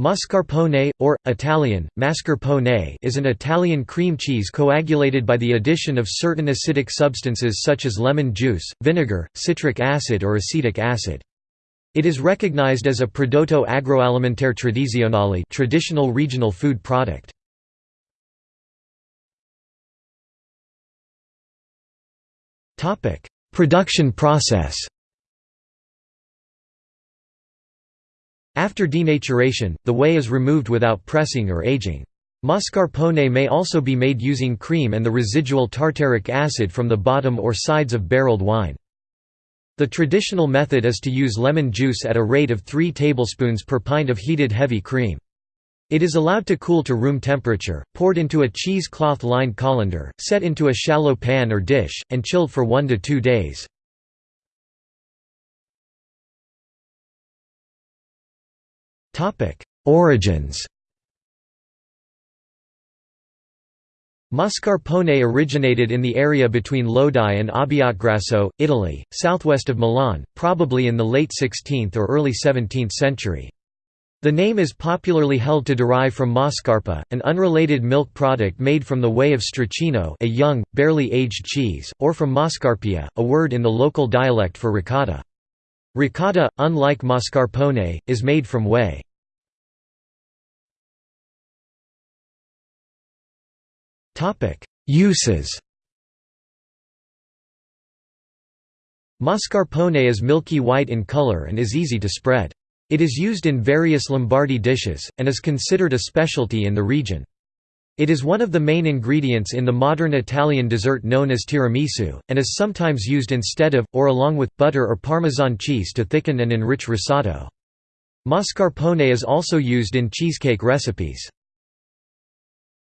Mascarpone, or, Italian, mascarpone is an Italian cream cheese coagulated by the addition of certain acidic substances such as lemon juice, vinegar, citric acid or acetic acid. It is recognized as a prodotto agroalimentare tradizionale traditional regional food product. Production process After denaturation, the whey is removed without pressing or aging. Mascarpone may also be made using cream and the residual tartaric acid from the bottom or sides of barreled wine. The traditional method is to use lemon juice at a rate of 3 tablespoons per pint of heated heavy cream. It is allowed to cool to room temperature, poured into a cheesecloth lined colander, set into a shallow pan or dish, and chilled for 1 to 2 days. Origins Mascarpone originated in the area between Lodi and Abbiategrasso, Italy, southwest of Milan, probably in the late 16th or early 17th century. The name is popularly held to derive from Mascarpa, an unrelated milk product made from the whey of Stracchino a young, barely aged cheese, or from Mascarpia, a word in the local dialect for ricotta. Ricotta, unlike mascarpone, is made from whey. Uses Mascarpone is milky white in color and is easy to spread. It is used in various Lombardy dishes, and is considered a specialty in the region. It is one of the main ingredients in the modern Italian dessert known as tiramisu, and is sometimes used instead of, or along with, butter or Parmesan cheese to thicken and enrich risotto. Mascarpone is also used in cheesecake recipes.